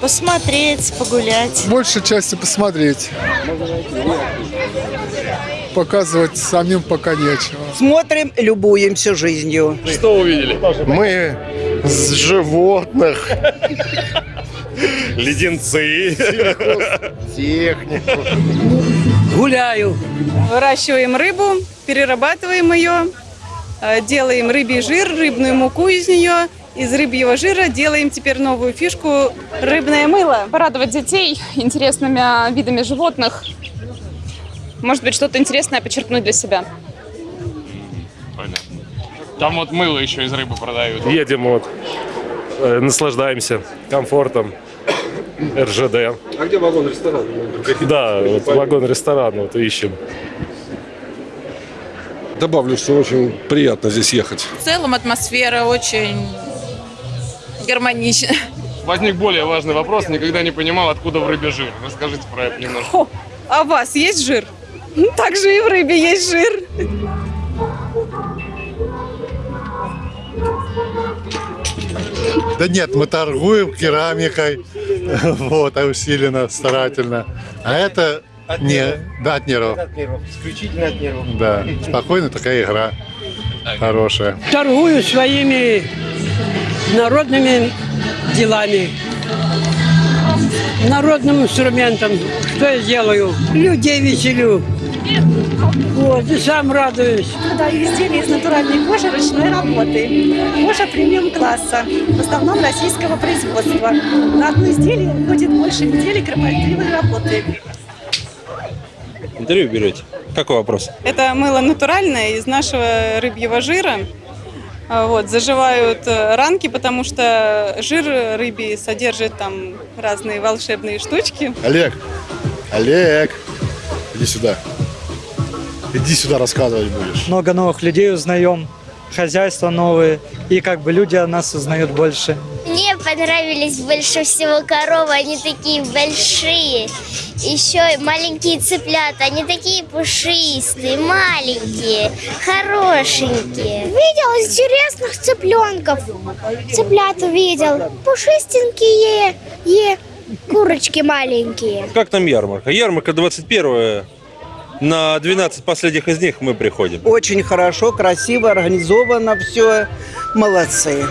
Посмотреть, погулять. Большей части посмотреть. Показывать самим пока нечего. Смотрим, любуемся жизнью. Что увидели? Мы с животных. Леденцы. Технику. Гуляю. Выращиваем рыбу, перерабатываем ее, э, делаем рыбий жир, рыбную муку из нее. Из рыбьего жира делаем теперь новую фишку – рыбное мыло. порадовать детей интересными а, видами животных. Может быть, что-то интересное почерпнуть для себя. Понятно. Там вот мыло еще из рыбы продают. Едем вот, э, наслаждаемся комфортом РЖД. А где вагон-ресторан? Да, вот вагон-ресторан вот ищем. Добавлю, что очень приятно здесь ехать. В целом атмосфера очень гармонична. Возник более важный вопрос. Никогда не понимал, откуда в рыбе жир. Расскажите про это немножко. А у вас есть жир? Ну, Также и в рыбе есть жир. Да нет, мы торгуем керамикой. Вот, а усиленно, старательно. А это не, да, от нервов. Исключительно от нервов. Да, спокойно такая игра. Хорошая. Торгую своими народными делами. Народным инструментом. Что я делаю? Людей веселю. Вот, и сам радуюсь. Продаю изделия из натуральной кожи ручной работы. Кожа премиум-класса, в основном российского производства. На одно изделие уходит больше недели кропотливой работы. Интервью берете? Какой вопрос? Это мыло натуральное из нашего рыбьего жира. А, Вот, заживают э, ранки, потому что жир рыбий содержит там разные волшебные штучки. Олег, Олег, иди сюда. Иди сюда рассказывать будешь. много новых людей узнаем, хозяйства новые, и как бы люди о нас узнают больше. Мне понравились больше всего коровы, они такие большие. Еще и маленькие цыплята, они такие пушистые, маленькие, хорошенькие. Видел интересных цыпленков. Цыплят увидел, пушистенькие, е, курочки маленькие. Как там ярмарка? Ярмарка 21 На 12 последних из них мы приходим. Очень хорошо, красиво, организовано все. Молодцы.